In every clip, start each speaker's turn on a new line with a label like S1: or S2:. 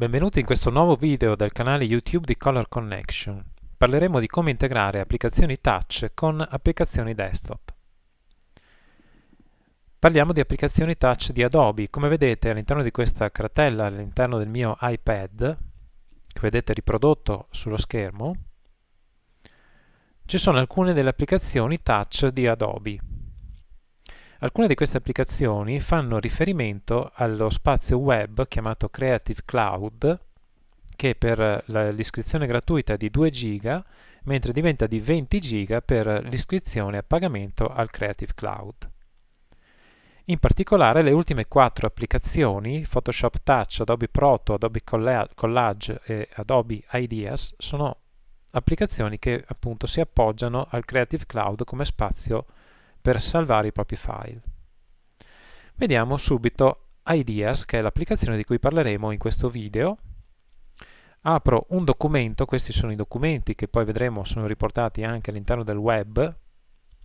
S1: Benvenuti in questo nuovo video del canale YouTube di Color Connection. Parleremo di come integrare applicazioni touch con applicazioni desktop. Parliamo di applicazioni touch di Adobe. Come vedete all'interno di questa cartella, all'interno del mio iPad, che vedete riprodotto sullo schermo, ci sono alcune delle applicazioni touch di Adobe. Alcune di queste applicazioni fanno riferimento allo spazio web chiamato Creative Cloud, che per l'iscrizione gratuita è di 2 giga, mentre diventa di 20 giga per l'iscrizione a pagamento al Creative Cloud. In particolare le ultime quattro applicazioni, Photoshop Touch, Adobe Proto, Adobe Collage e Adobe Ideas, sono applicazioni che appunto si appoggiano al Creative Cloud come spazio per salvare i propri file. Vediamo subito Ideas, che è l'applicazione di cui parleremo in questo video. Apro un documento, questi sono i documenti che poi vedremo sono riportati anche all'interno del web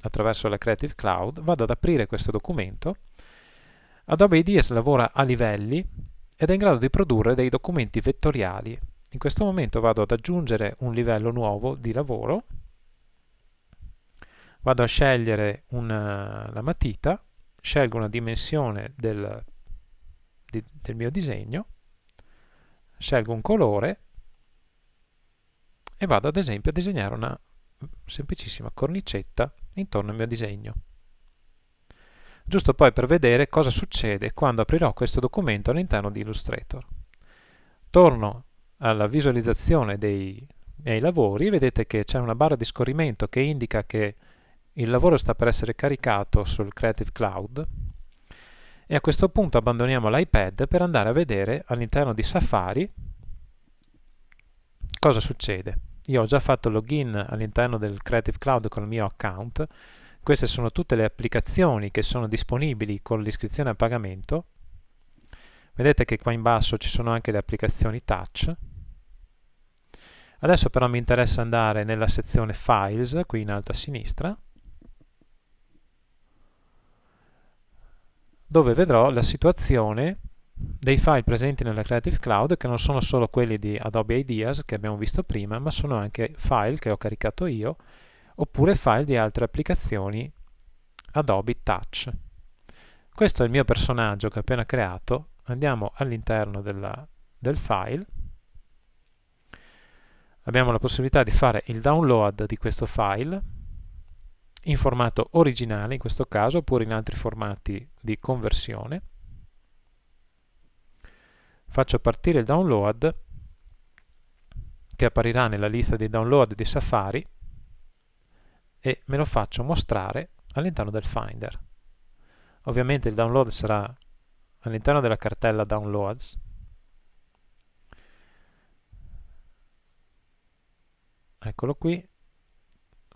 S1: attraverso la Creative Cloud, vado ad aprire questo documento. Adobe Ideas lavora a livelli ed è in grado di produrre dei documenti vettoriali. In questo momento vado ad aggiungere un livello nuovo di lavoro vado a scegliere una, la matita, scelgo una dimensione del, di, del mio disegno, scelgo un colore e vado ad esempio a disegnare una semplicissima cornicetta intorno al mio disegno. Giusto poi per vedere cosa succede quando aprirò questo documento all'interno di Illustrator. Torno alla visualizzazione dei miei lavori, vedete che c'è una barra di scorrimento che indica che il lavoro sta per essere caricato sul Creative Cloud e a questo punto abbandoniamo l'iPad per andare a vedere all'interno di Safari cosa succede. Io ho già fatto login all'interno del Creative Cloud con il mio account, queste sono tutte le applicazioni che sono disponibili con l'iscrizione a pagamento. Vedete che qua in basso ci sono anche le applicazioni touch. Adesso però mi interessa andare nella sezione Files, qui in alto a sinistra, dove vedrò la situazione dei file presenti nella Creative Cloud che non sono solo quelli di Adobe Ideas che abbiamo visto prima, ma sono anche file che ho caricato io, oppure file di altre applicazioni Adobe Touch. Questo è il mio personaggio che ho appena creato, andiamo all'interno del file, abbiamo la possibilità di fare il download di questo file, in formato originale in questo caso oppure in altri formati di conversione. Faccio partire il download che apparirà nella lista dei download di Safari e me lo faccio mostrare all'interno del Finder. Ovviamente il download sarà all'interno della cartella Downloads. Eccolo qui,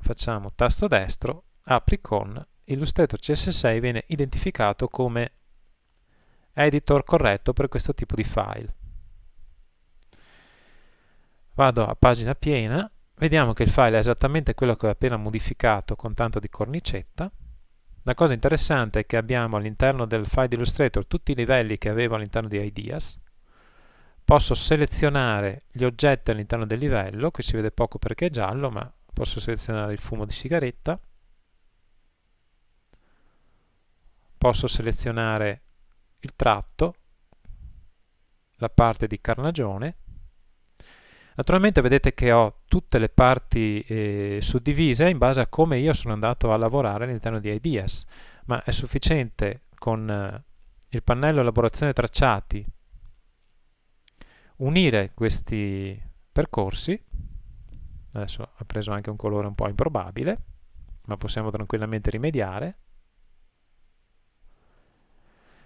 S1: facciamo tasto destro, apri con, Illustrator CS6 viene identificato come editor corretto per questo tipo di file. Vado a pagina piena, vediamo che il file è esattamente quello che ho appena modificato con tanto di cornicetta. La cosa interessante è che abbiamo all'interno del file di Illustrator tutti i livelli che avevo all'interno di Ideas. Posso selezionare gli oggetti all'interno del livello, qui si vede poco perché è giallo, ma posso selezionare il fumo di sigaretta, posso selezionare il tratto, la parte di carnagione, Naturalmente vedete che ho tutte le parti eh, suddivise in base a come io sono andato a lavorare all'interno di Ideas, ma è sufficiente con eh, il pannello elaborazione tracciati unire questi percorsi adesso ha preso anche un colore un po' improbabile ma possiamo tranquillamente rimediare.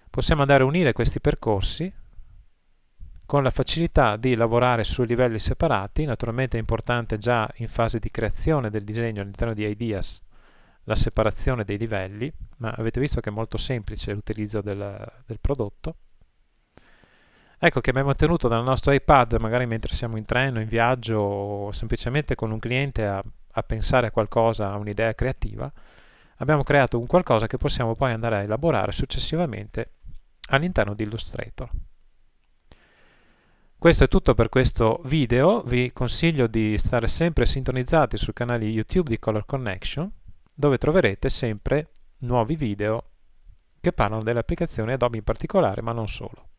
S1: Possiamo andare a unire questi percorsi con la facilità di lavorare su livelli separati. Naturalmente è importante già in fase di creazione del disegno all'interno di Ideas la separazione dei livelli ma avete visto che è molto semplice l'utilizzo del, del prodotto ecco che abbiamo tenuto dal nostro iPad magari mentre siamo in treno, in viaggio o semplicemente con un cliente a, a pensare a qualcosa, a un'idea creativa abbiamo creato un qualcosa che possiamo poi andare a elaborare successivamente all'interno di Illustrator Questo è tutto per questo video, vi consiglio di stare sempre sintonizzati sul canale YouTube di Color Connection, dove troverete sempre nuovi video che parlano delle applicazioni Adobe in particolare, ma non solo.